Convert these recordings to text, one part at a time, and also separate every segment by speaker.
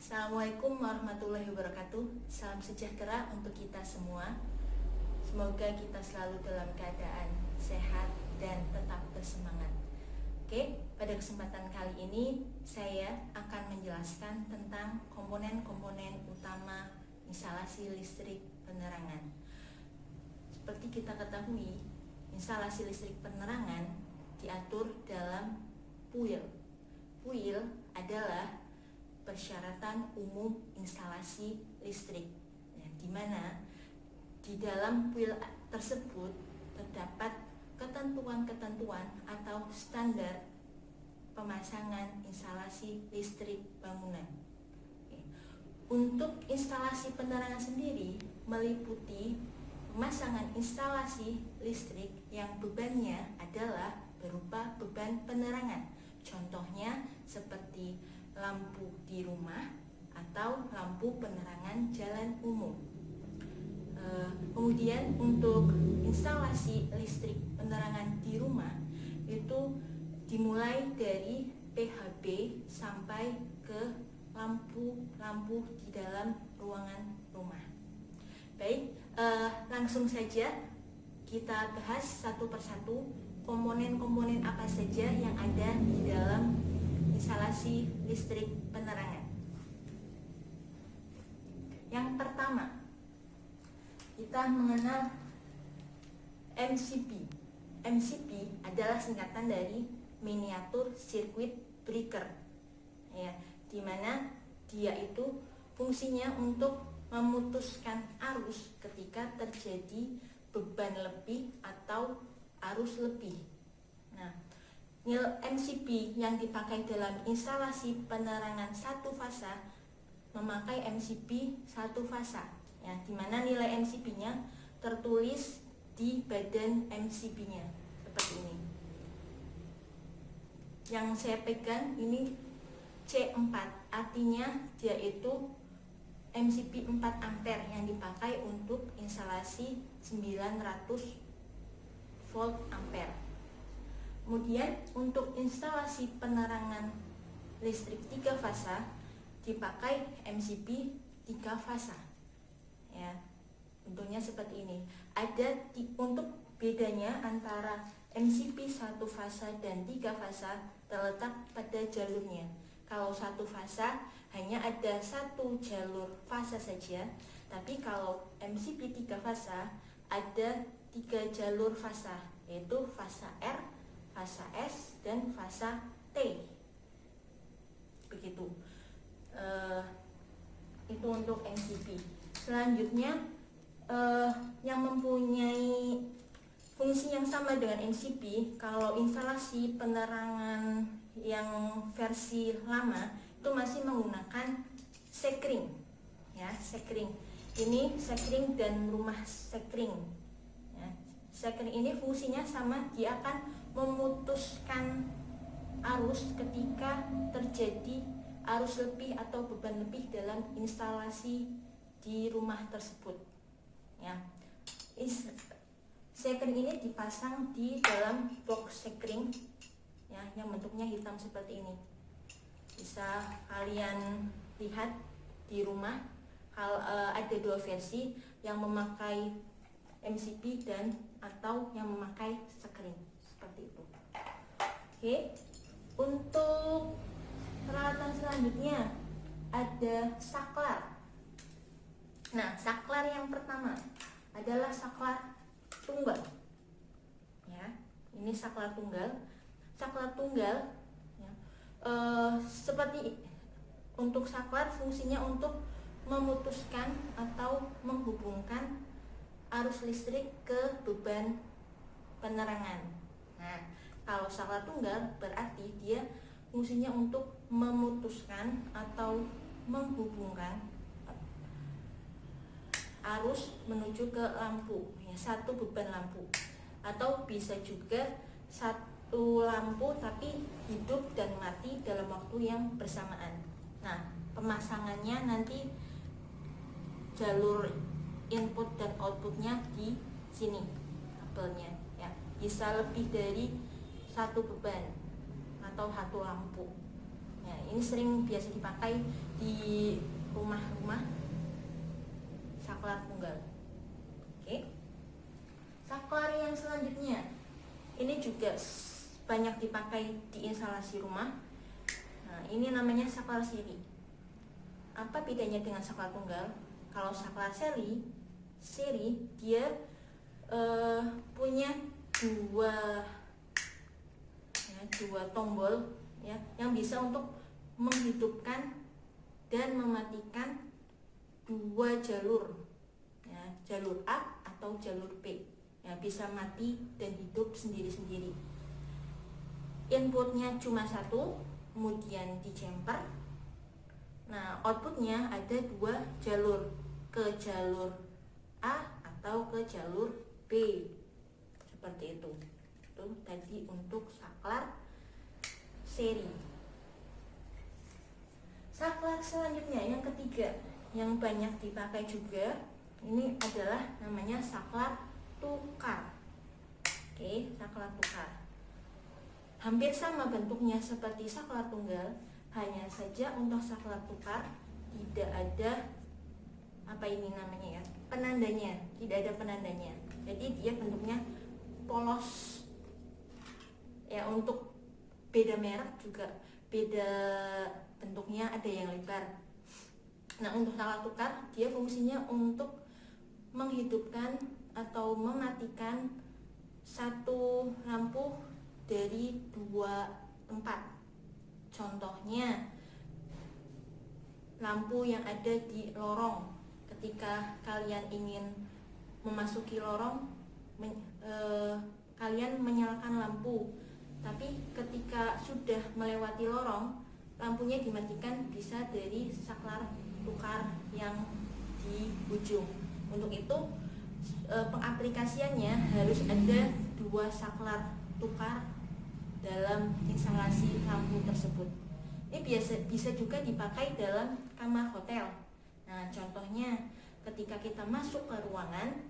Speaker 1: Assalamualaikum warahmatullahi wabarakatuh. Salam sejahtera untuk kita semua. Semoga kita selalu dalam keadaan sehat dan tetap bersemangat. Oke, pada kesempatan kali ini saya akan menjelaskan tentang komponen-komponen utama instalasi listrik penerangan. Seperti kita ketahui, instalasi listrik penerangan diatur dalam PUIL. PUIL adalah persyaratan umum instalasi listrik ya, di mana di dalam PUIL tersebut terdapat ketentuan-ketentuan atau standar pemasangan instalasi listrik bangunan. Untuk instalasi penerangan sendiri meliputi pemasangan instalasi listrik yang bebannya adalah berupa beban penerangan. Contohnya seperti lampu di rumah atau lampu penerangan jalan umum. E, kemudian untuk instalasi listrik penerangan di rumah itu dimulai dari PHB sampai ke lampu-lampu di dalam ruangan rumah. Baik, e, langsung saja kita bahas satu persatu komponen-komponen apa saja yang ada di dalam instalasi listrik penerangan. Yang pertama, kita mengenal MCB. MCB adalah singkatan dari miniatur circuit breaker. Ya, di mana dia itu fungsinya untuk memutuskan arus ketika terjadi beban lebih atau arus lebih. Nil MCB yang dipakai dalam instalasi penerangan satu fasa memakai MCB satu fasa ya di mana nilai MCB-nya tertulis di badan MCB-nya seperti ini. Yang saya pegang ini C4 artinya dia itu MCB 4 ampere yang dipakai untuk instalasi 900 volt ampere Kemudian untuk instalasi penerangan listrik tiga fasa dipakai MCB tiga fasa. Ya, bentuknya seperti ini. Ada untuk bedanya antara MCB satu fasa dan tiga fasa terletak pada jalurnya. Kalau satu fasa hanya ada satu jalur fasa saja, tapi kalau MCB tiga fasa ada tiga jalur fasa, yaitu fasa R, fasa S dan fasa T. Begitu. Uh, itu untuk NCP selanjutnya uh, yang mempunyai fungsi yang sama dengan NCP kalau instalasi penerangan yang versi lama itu masih menggunakan sekring ya sekring. Ini sekring dan rumah sekring ya, sekring ini fungsinya sama dia akan memutuskan arus ketika terjadi arus lebih atau beban lebih dalam instalasi di rumah tersebut. Ya. Sekring ini dipasang di dalam box sekring ya yang bentuknya hitam seperti ini. Bisa kalian lihat di rumah hal uh, ada dua versi yang memakai MCB dan atau yang memakai sekring oke. Untuk peralatan selanjutnya ada saklar. Nah saklar yang pertama adalah saklar tunggal. Ya ini saklar tunggal. Saklar tunggal ya, e, seperti untuk saklar fungsinya untuk memutuskan atau menghubungkan arus listrik ke beban penerangan. Nah, kalau saklar tunggal berarti dia fungsinya untuk memutuskan atau menghubungkan arus menuju ke lampu ya satu beban lampu. Atau bisa juga satu lampu tapi hidup dan mati dalam waktu yang bersamaan. Nah pemasangannya nanti jalur input dan outputnya di sini kabelnya bisa lebih dari satu beban atau satu lampu. Ya ini sering biasa dipakai di rumah-rumah saklar tunggal. Oke. Saklar yang selanjutnya ini juga banyak dipakai di instalasi rumah. Nah ini namanya saklar seri. Apa bedanya dengan saklar tunggal? Kalau saklar seri seri dia uh, punya dua dua tombol ya yang bisa untuk menghidupkan dan mematikan dua jalur ya, jalur A atau jalur B. Ya bisa mati dan hidup sendiri-sendiri. Inputnya cuma satu kemudian di jumper nah outputnya ada dua jalur ke jalur A atau ke jalur B. Seperti itu. Itu tadi untuk saklar seri. Saklar selanjutnya yang ketiga yang banyak dipakai juga ini adalah namanya saklar tukar. Oke saklar tukar. Hampir sama bentuknya seperti saklar tunggal hanya saja untuk saklar tukar tidak ada apa ini namanya ya penandanya tidak ada penandanya. Jadi dia bentuknya polos. Ya untuk beda merek juga. Beda bentuknya ada yang lebar. Nah untuk salah tukar dia fungsinya untuk menghidupkan atau mematikan satu lampu dari dua tempat. Contohnya lampu yang ada di lorong. Ketika kalian ingin memasuki lorong men, e, kalian menyalakan lampu tapi ketika sudah melewati lorong lampunya dimatikan bisa dari saklar tukar yang di ujung. Untuk itu e, pengaplikasiannya harus ada dua saklar tukar dalam instalasi lampu tersebut. Ini biasa bisa juga dipakai dalam kamar hotel. Nah contohnya ketika kita masuk ke ruangan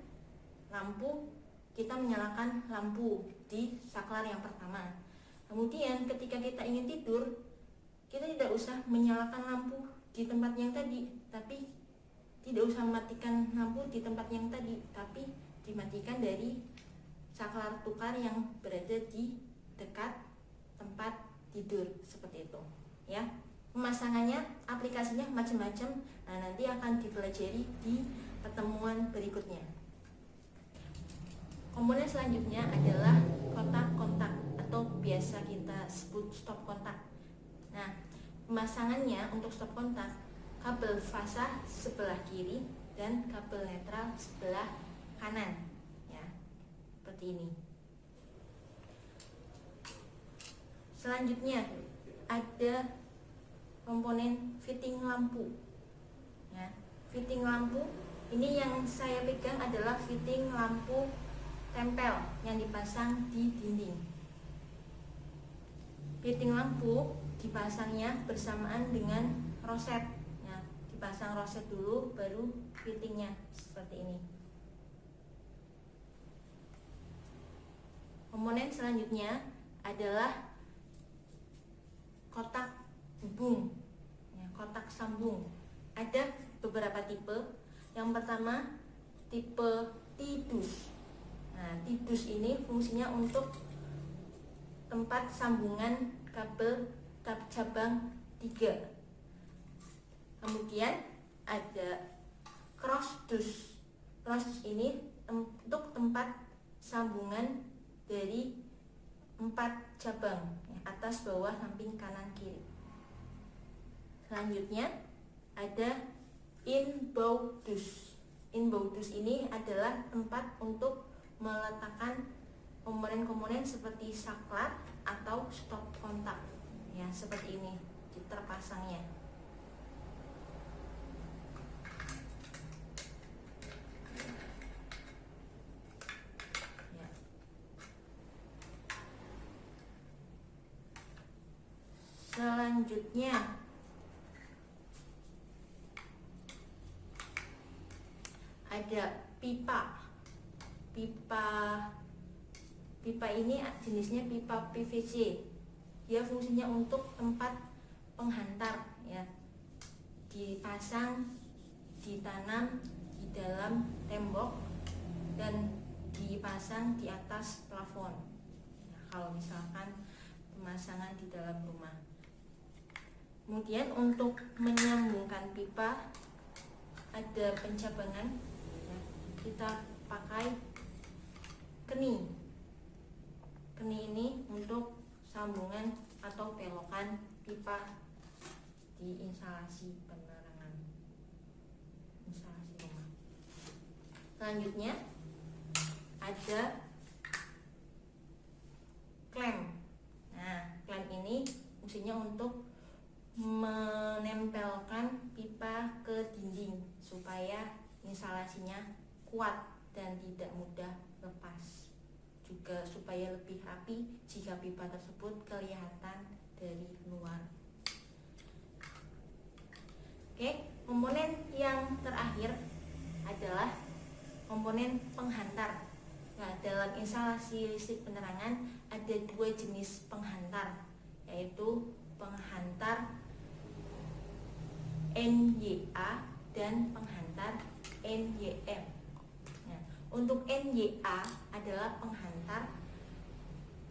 Speaker 1: lampu kita menyalakan lampu di saklar yang pertama. Kemudian ketika kita ingin tidur, kita tidak usah menyalakan lampu di tempat yang tadi, tapi tidak usah mematikan lampu di tempat yang tadi, tapi dimatikan dari saklar tukar yang berada di dekat tempat tidur seperti itu, ya. Pemasangannya, aplikasinya macam-macam. Nah, nanti akan dipelajari di pertemuan berikutnya. Komponen selanjutnya adalah kotak kontak atau biasa kita sebut stop kontak. Nah, pemasangannya untuk stop kontak kabel fasa sebelah kiri dan kabel netral sebelah kanan ya. Seperti ini. Selanjutnya ada komponen fitting lampu. Ya, fitting lampu ini yang saya pegang adalah fitting lampu tempel yang dipasang di dinding. Fitting lampu dipasangnya bersamaan dengan roset. Ya, dipasang roset dulu, baru fittingnya seperti ini. Komponen selanjutnya adalah kotak hubung, ya, kotak sambung. Ada beberapa tipe. Yang pertama tipe tidus Tidus ini fungsinya untuk tempat sambungan kabel cabang 3. Kemudian ada cross dus. Cross dus ini untuk tempat sambungan dari empat cabang atas bawah samping kanan kiri selanjutnya ada inboundus inboundus ini adalah tempat untuk meletakkan komponen-komponen seperti saklar atau stop kontak. Ya seperti ini terpasangnya. Ya. selanjutnya ada pipa pipa pipa ini jenisnya pipa PVC dia fungsinya untuk tempat penghantar ya. Dipasang ditanam di dalam tembok dan dipasang di atas plafon. Nah, kalau misalkan pemasangan di dalam rumah. Kemudian untuk menyambungkan pipa ada pencabangan ya, kita pakai keni. Keni ini untuk sambungan atau belokan pipa di instalasi penerangan. Instalasi rumah. Selanjutnya ada klem. Nah klem ini fungsinya untuk menempelkan pipa ke dinding supaya instalasinya kuat dan tidak mudah juga supaya lebih rapi jika pipa tersebut kelihatan dari luar. Oke, komponen yang terakhir adalah komponen penghantar. Nah, dalam instalasi listrik penerangan ada dua jenis penghantar, yaitu penghantar NYA dan penghantar NYM. Untuk NYA adalah penghantar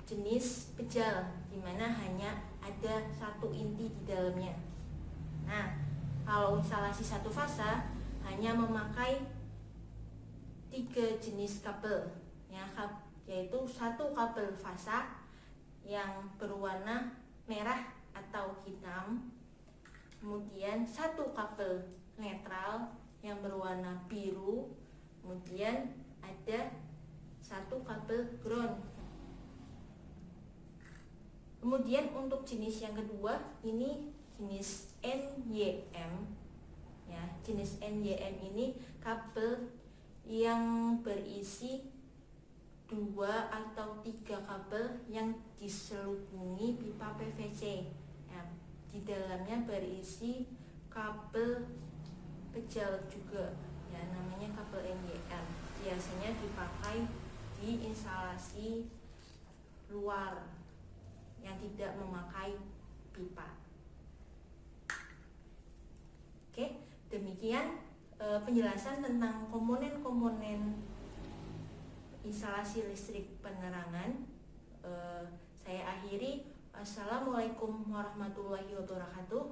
Speaker 1: jenis pejal di mana hanya ada satu inti di dalamnya. Nah, kalau instalasi satu fasa hanya memakai tiga jenis kabel ya, yaitu satu kabel fasa yang berwarna merah atau hitam, kemudian satu kabel netral yang berwarna biru, kemudian ada satu kabel ground. Kemudian untuk jenis yang kedua ini jenis NYM ya jenis NYM ini kabel yang berisi dua atau tiga kabel yang diselubungi pipa PVC ya, di dalamnya berisi kabel pejal juga. Ya namanya kabel NYM biasanya dipakai di instalasi luar yang tidak memakai pipa. Oke, demikian e, penjelasan tentang komponen-komponen instalasi listrik penerangan. E, saya akhiri. Assalamualaikum warahmatullahi wabarakatuh.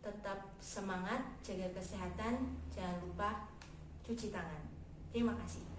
Speaker 1: Tetap semangat, jaga kesehatan, jangan lupa cuci tangan. Terima kasih.